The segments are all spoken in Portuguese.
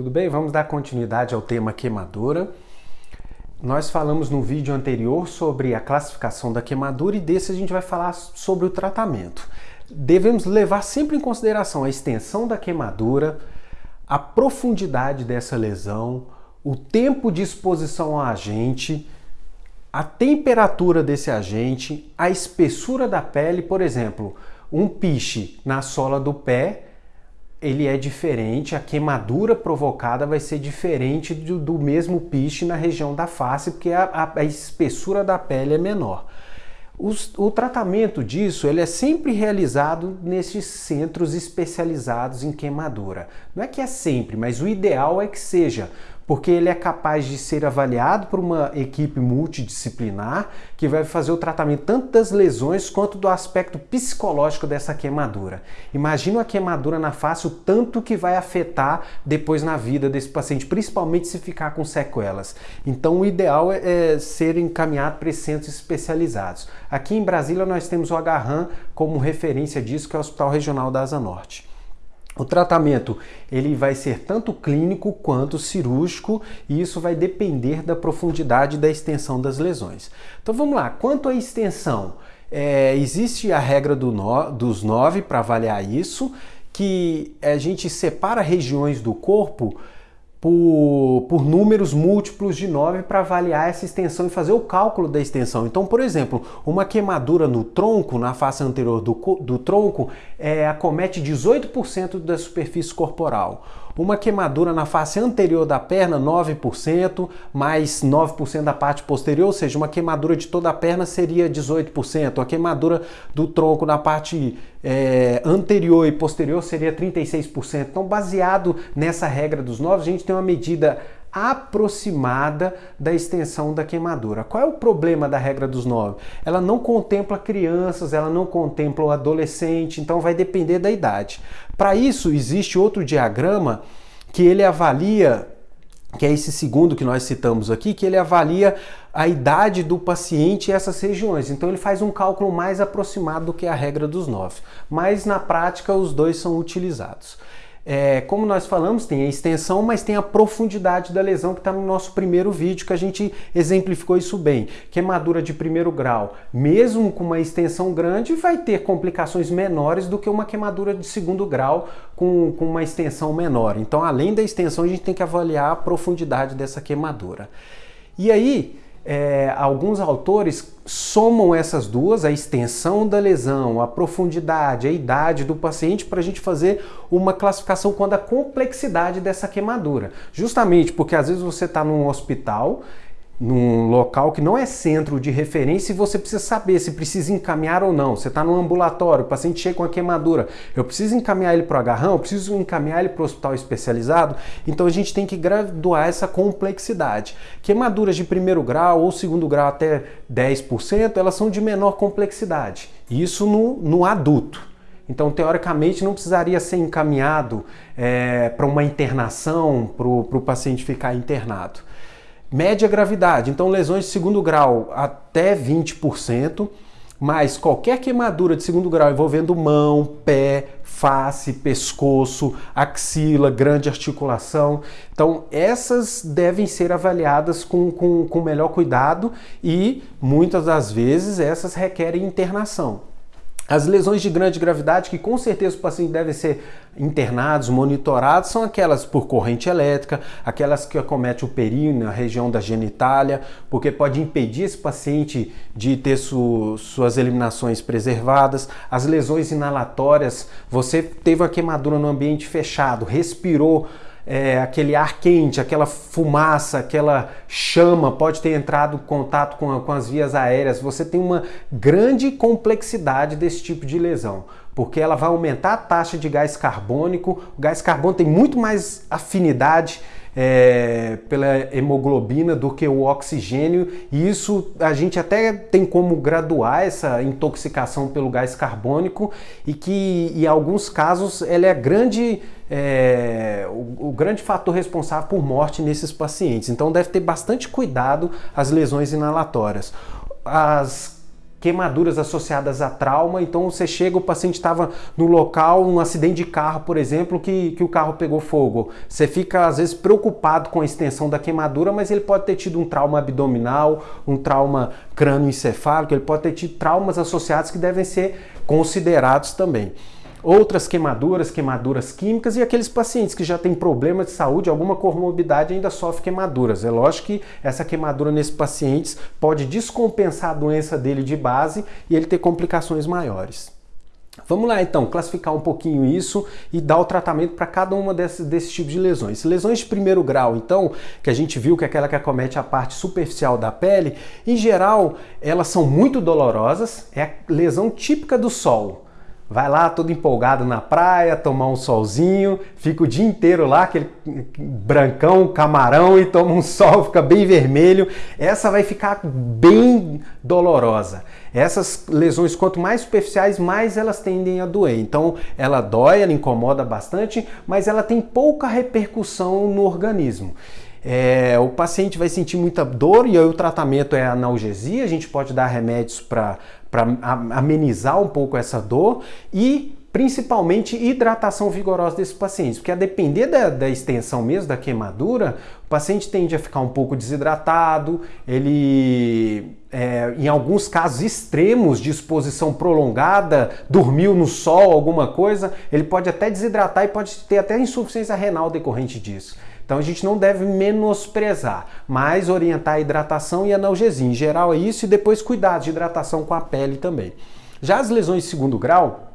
Tudo bem? Vamos dar continuidade ao tema queimadura. Nós falamos no vídeo anterior sobre a classificação da queimadura e desse a gente vai falar sobre o tratamento. Devemos levar sempre em consideração a extensão da queimadura, a profundidade dessa lesão, o tempo de exposição ao agente, a temperatura desse agente, a espessura da pele, por exemplo, um piche na sola do pé ele é diferente, a queimadura provocada vai ser diferente do, do mesmo piche na região da face, porque a, a, a espessura da pele é menor. Os, o tratamento disso ele é sempre realizado nesses centros especializados em queimadura. Não é que é sempre, mas o ideal é que seja, porque ele é capaz de ser avaliado por uma equipe multidisciplinar que vai fazer o tratamento tanto das lesões quanto do aspecto psicológico dessa queimadura. Imagina a queimadura na face, o tanto que vai afetar depois na vida desse paciente, principalmente se ficar com sequelas. Então o ideal é, é ser encaminhado para centros especializados. Aqui em Brasília nós temos o Agarran como referência disso, que é o Hospital Regional da Asa Norte. O tratamento ele vai ser tanto clínico quanto cirúrgico e isso vai depender da profundidade da extensão das lesões. Então vamos lá, quanto à extensão, é, existe a regra do no, dos nove para avaliar isso, que a gente separa regiões do corpo por, por números múltiplos de 9 para avaliar essa extensão e fazer o cálculo da extensão. Então, por exemplo, uma queimadura no tronco, na face anterior do, do tronco, é, acomete 18% da superfície corporal. Uma queimadura na face anterior da perna, 9%, mais 9% da parte posterior, ou seja, uma queimadura de toda a perna seria 18%. A queimadura do tronco na parte é, anterior e posterior seria 36%. Então, baseado nessa regra dos 9, a gente tem uma medida aproximada da extensão da queimadura. Qual é o problema da regra dos nove? Ela não contempla crianças, ela não contempla o adolescente, então vai depender da idade. Para isso, existe outro diagrama que ele avalia, que é esse segundo que nós citamos aqui, que ele avalia a idade do paciente e essas regiões. Então ele faz um cálculo mais aproximado do que a regra dos nove. Mas na prática os dois são utilizados. É, como nós falamos, tem a extensão, mas tem a profundidade da lesão que está no nosso primeiro vídeo, que a gente exemplificou isso bem. Queimadura de primeiro grau, mesmo com uma extensão grande, vai ter complicações menores do que uma queimadura de segundo grau com, com uma extensão menor. Então, além da extensão, a gente tem que avaliar a profundidade dessa queimadura. E aí, é, alguns autores somam essas duas, a extensão da lesão, a profundidade, a idade do paciente, para a gente fazer uma classificação quando a complexidade dessa queimadura. Justamente porque às vezes você está num hospital num local que não é centro de referência e você precisa saber se precisa encaminhar ou não. Você está no ambulatório, o paciente chega com uma queimadura, eu preciso encaminhar ele para o agarrão, eu preciso encaminhar ele para o hospital especializado, então a gente tem que graduar essa complexidade. Queimaduras de primeiro grau ou segundo grau até 10%, elas são de menor complexidade, isso no, no adulto. Então, teoricamente, não precisaria ser encaminhado é, para uma internação, para o paciente ficar internado. Média gravidade, então lesões de segundo grau até 20%, mas qualquer queimadura de segundo grau envolvendo mão, pé, face, pescoço, axila, grande articulação. Então, essas devem ser avaliadas com, com, com melhor cuidado e muitas das vezes essas requerem internação. As lesões de grande gravidade, que com certeza os pacientes devem ser internados, monitorados, são aquelas por corrente elétrica, aquelas que acometem o períneo, a região da genitália, porque pode impedir esse paciente de ter su suas eliminações preservadas. As lesões inalatórias, você teve uma queimadura no ambiente fechado, respirou é, aquele ar quente, aquela fumaça, aquela chama pode ter entrado em contato com, com as vias aéreas. Você tem uma grande complexidade desse tipo de lesão, porque ela vai aumentar a taxa de gás carbônico. O gás carbônico tem muito mais afinidade é, pela hemoglobina do que o oxigênio, e isso a gente até tem como graduar essa intoxicação pelo gás carbônico e que em alguns casos ela é grande é, o, o, grande fator responsável por morte nesses pacientes. Então deve ter bastante cuidado as lesões inalatórias. As queimaduras associadas a trauma. Então você chega, o paciente estava no local, um acidente de carro, por exemplo, que, que o carro pegou fogo. Você fica às vezes preocupado com a extensão da queimadura, mas ele pode ter tido um trauma abdominal, um trauma crânioencefálico, ele pode ter tido traumas associados que devem ser considerados também outras queimaduras, queimaduras químicas e aqueles pacientes que já têm problema de saúde, alguma comorbidade ainda sofrem queimaduras. É lógico que essa queimadura nesses pacientes pode descompensar a doença dele de base e ele ter complicações maiores. Vamos lá então, classificar um pouquinho isso e dar o tratamento para cada uma desses, desses tipos de lesões. Lesões de primeiro grau, então, que a gente viu que é aquela que acomete a parte superficial da pele, em geral, elas são muito dolorosas, é a lesão típica do sol. Vai lá todo empolgado na praia, tomar um solzinho, fica o dia inteiro lá, aquele brancão, camarão e toma um sol, fica bem vermelho. Essa vai ficar bem dolorosa. Essas lesões, quanto mais superficiais, mais elas tendem a doer. Então, ela dói, ela incomoda bastante, mas ela tem pouca repercussão no organismo. É, o paciente vai sentir muita dor e aí o tratamento é analgesia, a gente pode dar remédios para amenizar um pouco essa dor e principalmente hidratação vigorosa desses pacientes, porque a depender da, da, extensão mesmo da queimadura, o paciente tende a ficar um pouco desidratado, ele, é, em alguns casos extremos de exposição prolongada, dormiu no sol, alguma coisa, ele pode até desidratar e pode ter até insuficiência renal decorrente disso. Então a gente não deve menosprezar, mas orientar a hidratação e analgesia. Em geral é isso e depois cuidar de hidratação com a pele também. Já as lesões de segundo grau,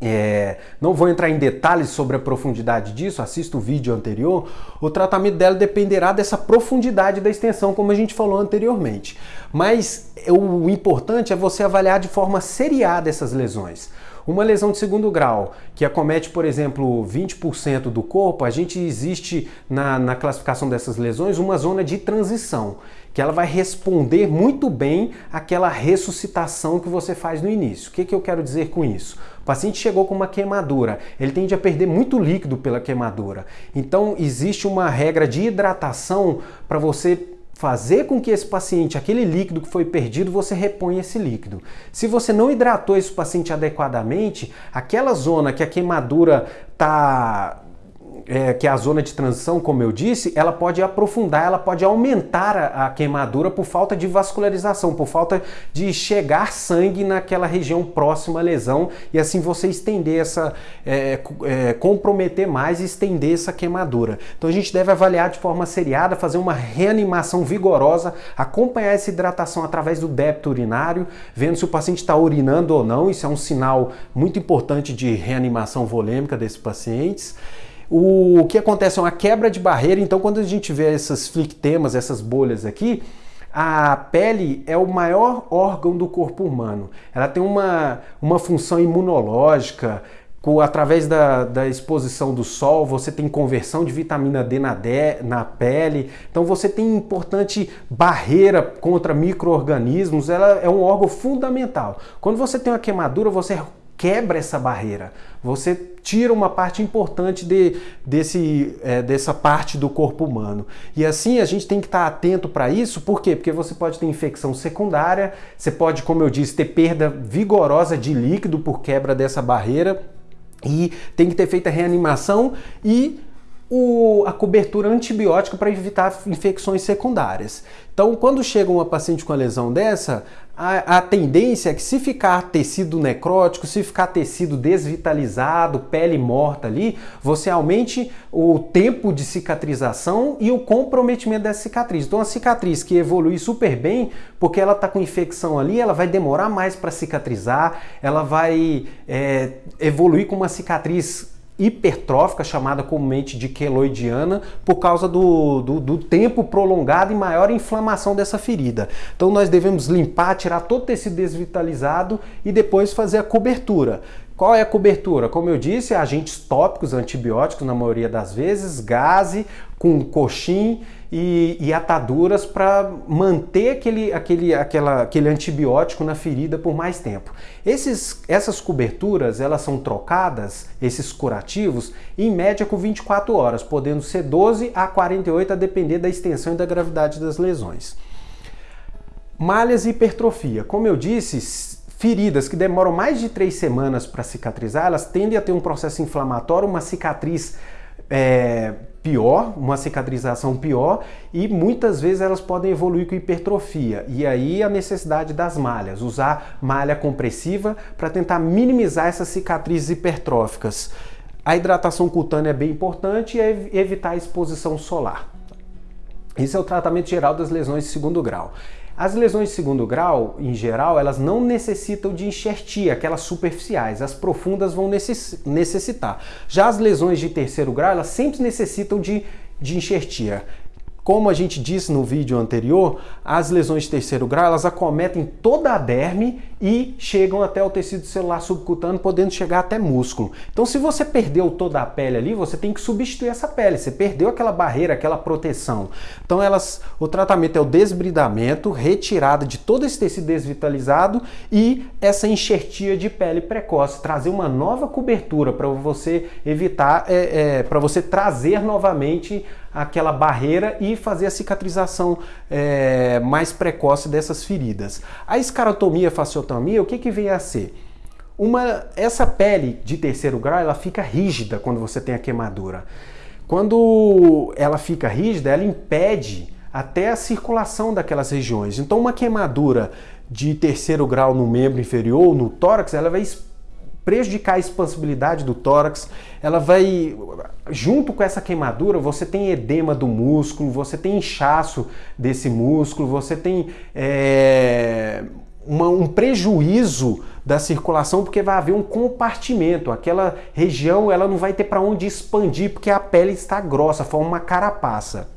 é, não vou entrar em detalhes sobre a profundidade disso, assista o vídeo anterior. O tratamento dela dependerá dessa profundidade da extensão, como a gente falou anteriormente. Mas o importante é você avaliar de forma seriada essas lesões. Uma lesão de segundo grau, que acomete, por exemplo, 20% do corpo, a gente existe na, na classificação dessas lesões uma zona de transição, que ela vai responder muito bem àquela ressuscitação que você faz no início. O que, que eu quero dizer com isso? O paciente chegou com uma queimadura, ele tende a perder muito líquido pela queimadura. Então, existe uma regra de hidratação para você fazer com que esse paciente, aquele líquido que foi perdido, você reponha esse líquido. Se você não hidratou esse paciente adequadamente, aquela zona que a queimadura está é, que é a zona de transição, como eu disse, ela pode aprofundar, ela pode aumentar a, a, queimadura por falta de vascularização, por falta de chegar sangue naquela região próxima à lesão e assim você estender essa, é, é, comprometer mais e estender essa queimadura. Então a gente deve avaliar de forma seriada, fazer uma reanimação vigorosa, acompanhar essa hidratação através do débito urinário, vendo se o paciente está urinando ou não, isso é um sinal muito importante de reanimação volêmica desses pacientes. O, que acontece é uma quebra de barreira, então quando a gente vê essas flictemas, essas bolhas aqui, a pele é o maior órgão do corpo humano. Ela tem uma, uma função imunológica, através da, da, exposição do sol, você tem conversão de vitamina D na, na pele, então você tem importante barreira contra micro-organismos, ela é um órgão fundamental. Quando você tem uma queimadura, você quebra essa barreira. Você tira uma parte importante de, desse, é, dessa parte do corpo humano. E assim a gente tem que estar atento para isso, por quê? Porque você pode ter infecção secundária, você pode, como eu disse, ter perda vigorosa de líquido por quebra dessa barreira e tem que ter feita reanimação e o, a cobertura antibiótica para evitar infecções secundárias. Então, quando chega uma paciente com a lesão dessa, a, a, tendência é que se ficar tecido necrótico, se ficar tecido desvitalizado, pele morta ali, você aumente o tempo de cicatrização e o comprometimento dessa cicatriz. Então a cicatriz que evolui super bem, porque ela está com infecção ali, ela vai demorar mais para cicatrizar, ela vai é, evoluir com uma cicatriz hipertrófica, chamada comumente de queloidiana, por causa do, do, do, tempo prolongado e maior inflamação dessa ferida. Então nós devemos limpar, tirar todo o tecido desvitalizado e depois fazer a cobertura. Qual é a cobertura? Como eu disse, agentes tópicos, antibióticos na maioria das vezes, gase com coxim e, e ataduras para manter aquele, aquele, aquela, aquele antibiótico na ferida por mais tempo. Esses, essas coberturas elas são trocadas, esses curativos, em média com 24 horas, podendo ser 12 a 48 a depender da extensão e da gravidade das lesões. Malhas e hipertrofia. Como eu disse, feridas que demoram mais de três semanas para cicatrizar, elas tendem a ter um processo inflamatório, uma cicatriz é, pior, uma cicatrização pior, e muitas vezes elas podem evoluir com hipertrofia. E aí a necessidade das malhas, usar malha compressiva para tentar minimizar essas cicatrizes hipertróficas. A hidratação cutânea é bem importante e evitar a exposição solar. Esse é o tratamento geral das lesões de segundo grau. As lesões de segundo grau, em geral, elas não necessitam de enxertia, aquelas superficiais. As profundas vão necessitar. Já as lesões de terceiro grau, elas sempre necessitam de, de enxertia. Como a gente disse no vídeo anterior, as lesões de terceiro grau elas acometem toda a derme e chegam até o tecido celular subcutâneo, podendo chegar até músculo. Então, se você perdeu toda a pele ali, você tem que substituir essa pele. Você perdeu aquela barreira, aquela proteção. Então, elas, o tratamento é o desbridamento, retirada de todo esse tecido desvitalizado e essa enxertia de pele precoce, trazer uma nova cobertura para você evitar, é, é, para você trazer novamente aquela barreira e fazer a cicatrização é, mais precoce dessas feridas. A escarotomia, o que, que vem a ser? Uma, essa pele de terceiro grau ela fica rígida quando você tem a queimadura. Quando ela fica rígida, ela impede até a circulação daquelas regiões. Então, uma queimadura de terceiro grau no membro inferior, no tórax, ela vai prejudicar a expansibilidade do tórax, ela vai, junto com essa queimadura, você tem edema do músculo, você tem inchaço desse músculo, você tem é, uma, um prejuízo da circulação porque vai haver um compartimento, aquela região ela não vai ter para onde expandir porque a pele está grossa, forma uma carapaça.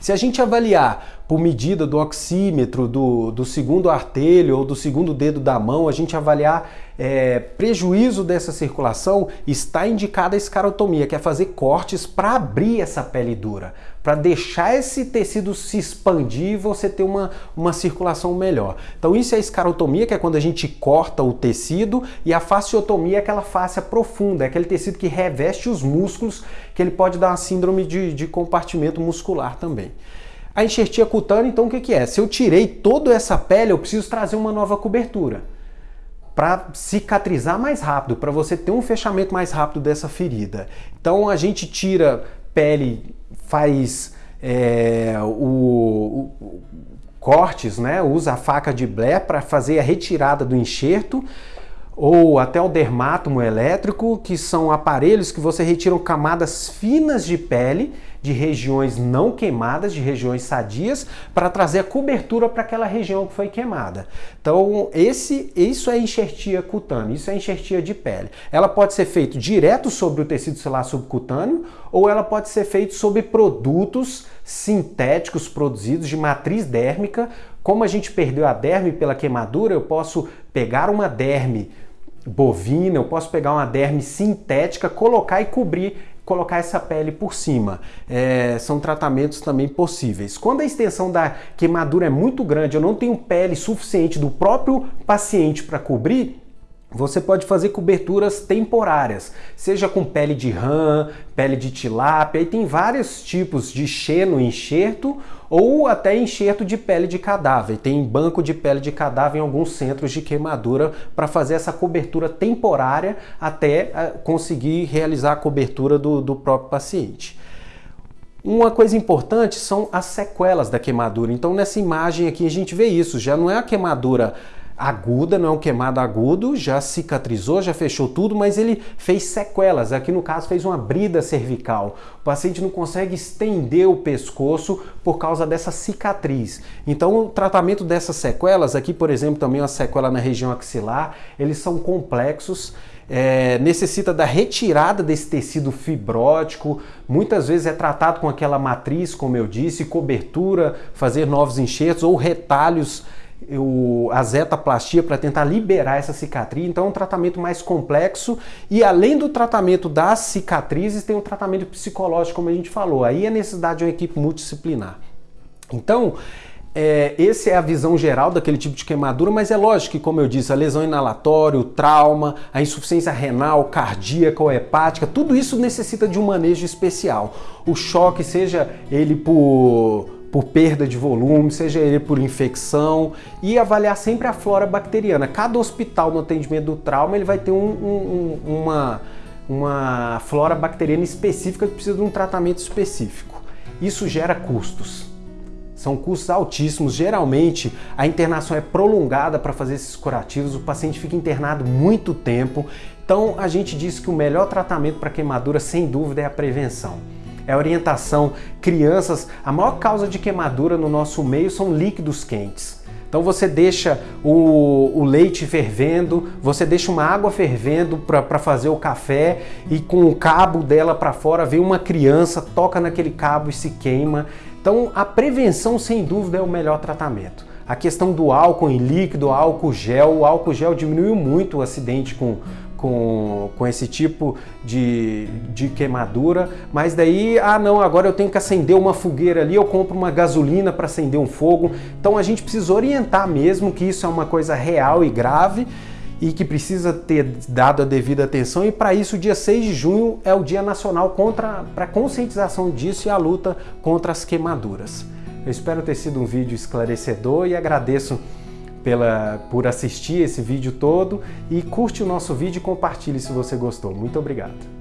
Se a gente avaliar por medida do oxímetro, do, do segundo artelho ou do segundo dedo da mão, a gente avaliar é, prejuízo dessa circulação, está indicada a escarotomia, que é fazer cortes para abrir essa pele dura, para deixar esse tecido se expandir e você ter uma, uma circulação melhor. Então isso é a escarotomia, que é quando a gente corta o tecido, e a fasciotomia é aquela face profunda, é aquele tecido que reveste os músculos, que ele pode dar uma síndrome de, de compartimento muscular também. A enxertia cutânea, então o que, que é? Se eu tirei toda essa pele, eu preciso trazer uma nova cobertura para cicatrizar mais rápido, para você ter um fechamento mais rápido dessa ferida. Então a gente tira pele, faz é, o, o, cortes, né? usa a faca de Blair para fazer a retirada do enxerto ou até o dermátomo elétrico, que são aparelhos que você retira camadas finas de pele de regiões não queimadas, de regiões sadias, para trazer a cobertura para aquela região que foi queimada. Então, esse, isso é enxertia cutânea, isso é enxertia de pele. Ela pode ser feita direto sobre o tecido celular subcutâneo ou ela pode ser feita sobre produtos sintéticos produzidos de matriz dérmica. Como a gente perdeu a derme pela queimadura, eu posso pegar uma derme bovina, eu posso pegar uma derme sintética, colocar e cobrir colocar essa pele por cima. É, são tratamentos também possíveis. Quando a extensão da queimadura é muito grande, eu não tenho pele suficiente do próprio paciente para cobrir, você pode fazer coberturas temporárias, seja com pele de rã, pele de tilápia, e tem vários tipos de xeno enxerto ou até enxerto de pele de cadáver. Tem banco de pele de cadáver em alguns centros de queimadura para fazer essa cobertura temporária até ah, conseguir realizar a cobertura do, do próprio paciente. Uma coisa importante são as sequelas da queimadura. Então nessa imagem aqui a gente vê isso, já não é a queimadura aguda, não é um queimado agudo, já cicatrizou, já fechou tudo, mas ele fez sequelas. Aqui no caso fez uma brida cervical. O paciente não consegue estender o pescoço por causa dessa cicatriz. Então o tratamento dessas sequelas, aqui por exemplo também uma sequela na região axilar, eles são complexos. É, necessita da retirada desse tecido fibrótico, muitas vezes é tratado com aquela matriz, como eu disse, cobertura, fazer novos enxertos ou retalhos o, a zetaplastia para tentar liberar essa cicatriz. Então é um tratamento mais complexo e além do tratamento das cicatrizes, tem o um tratamento psicológico, como a gente falou. Aí a necessidade de uma equipe multidisciplinar. Então, é, esse é a visão geral daquele tipo de queimadura, mas é lógico que, como eu disse, a lesão inalatória, o trauma, a insuficiência renal, cardíaca ou hepática, tudo isso necessita de um manejo especial. O choque, seja ele por por perda de volume, seja ele por infecção e avaliar sempre a flora bacteriana. Cada hospital no atendimento do trauma ele vai ter um, um, uma, uma flora bacteriana específica que precisa de um tratamento específico. Isso gera custos. São custos altíssimos. Geralmente, a internação é prolongada para fazer esses curativos, o paciente fica internado muito tempo. Então, a gente diz que o melhor tratamento para queimadura, sem dúvida, é a prevenção. É a orientação. Crianças, a maior causa de queimadura no nosso meio são líquidos quentes. Então você deixa o, o, leite fervendo, você deixa uma água fervendo para fazer o café e com o cabo dela para fora vem uma criança, toca naquele cabo e se queima. Então a prevenção sem dúvida é o melhor tratamento. A questão do álcool em líquido, álcool gel, o álcool gel diminuiu muito o acidente com, com, com esse tipo de, de queimadura, mas daí, ah não, agora eu tenho que acender uma fogueira ali, eu compro uma gasolina para acender um fogo. Então a gente precisa orientar mesmo que isso é uma coisa real e grave e que precisa ter dado a devida atenção e para isso o dia 6 de junho é o Dia Nacional contra para conscientização disso e a luta contra as queimaduras. Eu espero ter sido um vídeo esclarecedor e agradeço pela, por assistir esse vídeo todo e curte o nosso vídeo e compartilhe se você gostou. Muito obrigado!